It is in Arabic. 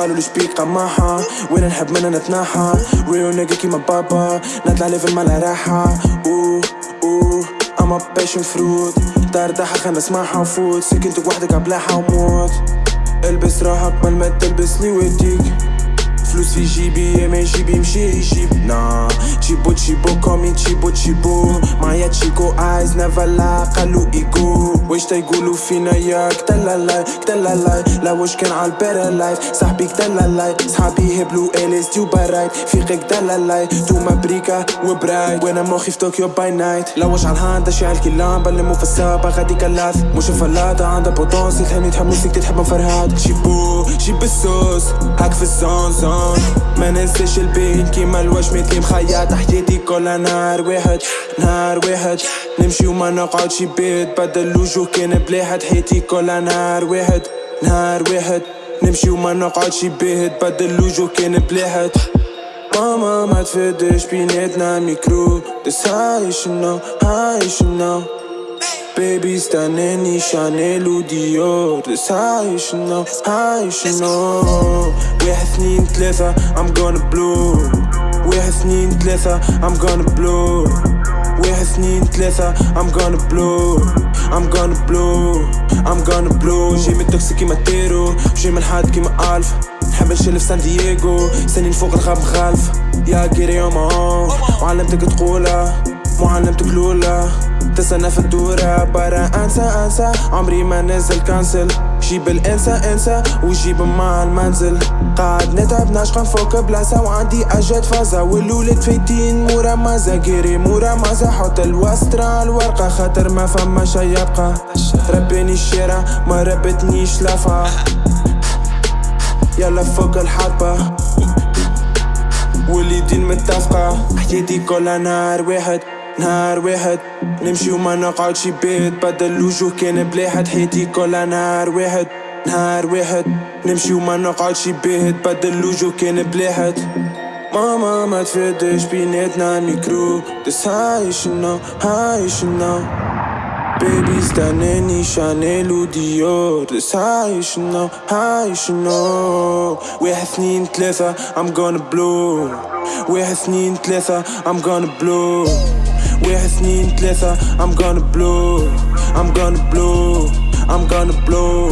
قالوا لي شبيك قماحة وين نحب منها نتنحى ريو نيجا كيما بابا نطلع ليفل مالا راحة. اوه اوه اما باشن فروت دار داحة خلنا نسمعها وفوت. سكنتك وحدك عبلاحة وموت البس روحك قبل ما تلبسني وديك فلوس في جيبي ما يجيب يمشي يجيب. نا تشيبو تشيبو كومي تشيبو تشيبو معايا تشيكو ايز نيفر لا قالو ايجو واش تيقولو فينا يا كتلا لاي كتلا لاي لا واش كان على البير لايف صاحبي كتلا لاي صحابي هبلو اليس تيو بارايت فيقك كتلا لاي توما بريكا وبرايت وأنا مخي في طوكيو باي نايت لا واش على الهاندا شعل كي لامبا اللي مو في السابا غادي كلاث مش فلاطة عندها بوتونسي تحبني تحب موسيقتي تحب فرهاد شيبو شيب الصوص هاك في الزون زون ما ننساش البين كيما الواش مثلي مخيط حياتي كلها نهار واحد نهار واحد نمشي وما نقعدش بيت بدل وجوه كان بلاحد حياتي كلها نهار واحد نهار واحد نمشي وما نقعدش بيت بدل وجوه كان بلاحد ماما ما تفدش بيناتنا ميكرو بس هاي شنو هاي شنو بيبي استناني شانيل وديور بس هاي شنو هاي شنو واحد اثنين ثلاثة I'm gonna blow. ثلاثة I'm gonna blow. واحد اثنين ثلاثة I'm gonna blow. I'm gonna blow. I'm gonna blow. جاي من توكسي كيما تيرو جاي من حاد كيما ألف. نحب نشيل في سان دييغو سنين فوق الغاب مخالف يا جيري يوم وعلمتك تقولها معلمتك الأولى تستنى في الدورة برا أنسى أنسى. عمري ما نزل كانسل. جيب الإنسى إنسى وجيب مع المنزل. قاعد نتعب نشقى فوق بلاصة وعندي أجد فازة. والولد فايتين مورا مازا جيري مورا مازا حط الوسترا الورقة خاطر ما فما شي يبقى. ربيني الشارع ما ربتنيش لفا يلا فوق الحطبة واليدين متفقة. حياتي كلها نهار واحد. نهار واحد نمشي وما نقعدش بيت. بدل وجوه كان بلاحد حياتي كلها نهار واحد. نهار واحد نمشي وما نقعدش بيت. بدل وجوه كان بلاحد ماما ما تفدش بيناتنا ميكرو بس هاي شنو هاي شنو baby استناني شانيل وديور. بس هاي شنو هاي شنو واحد اثنين ثلاثة I'm gonna blow. واحد اثنين ثلاثة I'm gonna blow. واحد اثنين ثلاثة I'm gonna blow I'm gonna blow I'm gonna blow